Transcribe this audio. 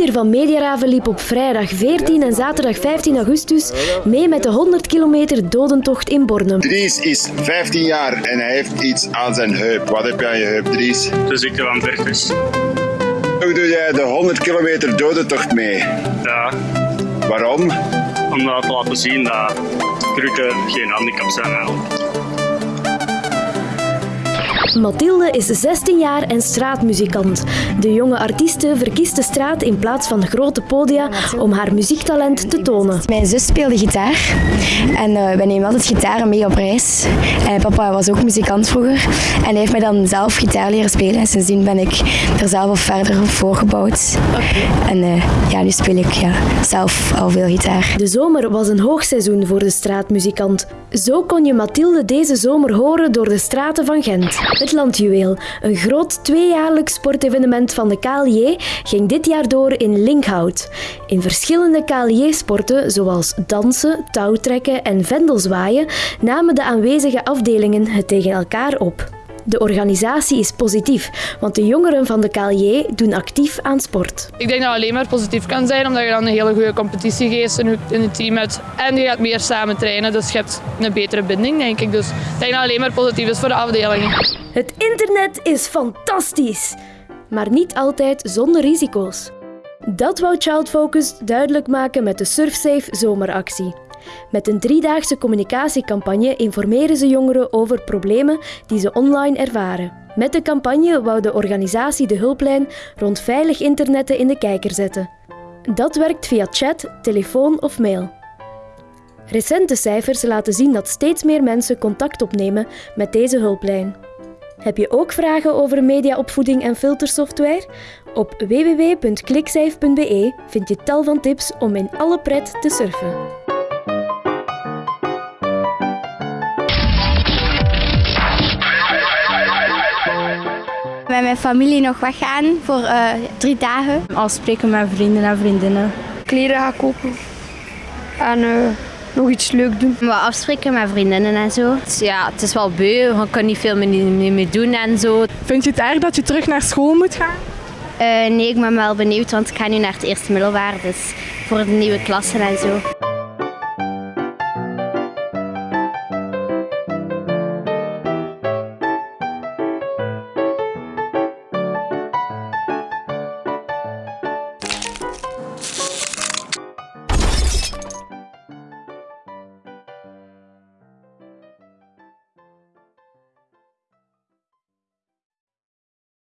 vizier van Mediaraven liep op vrijdag 14 en zaterdag 15 augustus mee met de 100 kilometer dodentocht in Bornem. Dries is 15 jaar en hij heeft iets aan zijn heup. Wat heb je aan je heup, Dries? De ziekte van Vertus. Hoe doe jij de 100 kilometer dodentocht mee? Ja, Waarom? om dat te laten zien dat krukken geen handicap zijn eigenlijk. Mathilde is 16 jaar en straatmuzikant. De jonge artieste verkiest de straat in plaats van grote podia om haar muziektalent te tonen. Mijn zus speelde gitaar en uh, wij nemen altijd gitaren mee op reis. En papa was ook muzikant vroeger en hij heeft mij dan zelf gitaar leren spelen en sindsdien ben ik er zelf al verder voorgebouwd. En uh, ja, nu speel ik ja, zelf al veel gitaar. De zomer was een hoogseizoen voor de straatmuzikant. Zo kon je Mathilde deze zomer horen door de straten van Gent. Het Landjuweel, een groot tweejaarlijks sportevenement van de KLJ, ging dit jaar door in Linkhout. In verschillende KLJ-sporten, zoals dansen, touwtrekken en vendelzwaaien, namen de aanwezige afdelingen het tegen elkaar op. De organisatie is positief, want de jongeren van de KLJ doen actief aan sport. Ik denk dat het alleen maar positief kan zijn, omdat je dan een hele goede competitiegeest in het team hebt. En je gaat meer samen trainen, dus je hebt een betere binding, denk ik. Dus ik denk dat het alleen maar positief is voor de afdelingen. Het internet is fantastisch, maar niet altijd zonder risico's. Dat wou Child Focus duidelijk maken met de SurfSafe zomeractie. Met een driedaagse communicatiecampagne informeren ze jongeren over problemen die ze online ervaren. Met de campagne wou de organisatie de hulplijn rond veilig internetten in de kijker zetten. Dat werkt via chat, telefoon of mail. Recente cijfers laten zien dat steeds meer mensen contact opnemen met deze hulplijn. Heb je ook vragen over mediaopvoeding en filtersoftware? Op www.kliksafe.be vind je tal van tips om in alle pret te surfen. Met mijn familie nog weggaan voor uh, drie dagen. Afspreken met vrienden en vriendinnen. Kleren gaan kopen en uh, nog iets leuk doen. Wat afspreken met vriendinnen en zo. Ja, het is wel beu, je kan niet veel meer, meer doen en zo. Vind je het erg dat je terug naar school moet gaan? Uh, nee, ik ben wel benieuwd, want ik ga nu naar het eerste middelbaar, dus voor de nieuwe klassen en zo.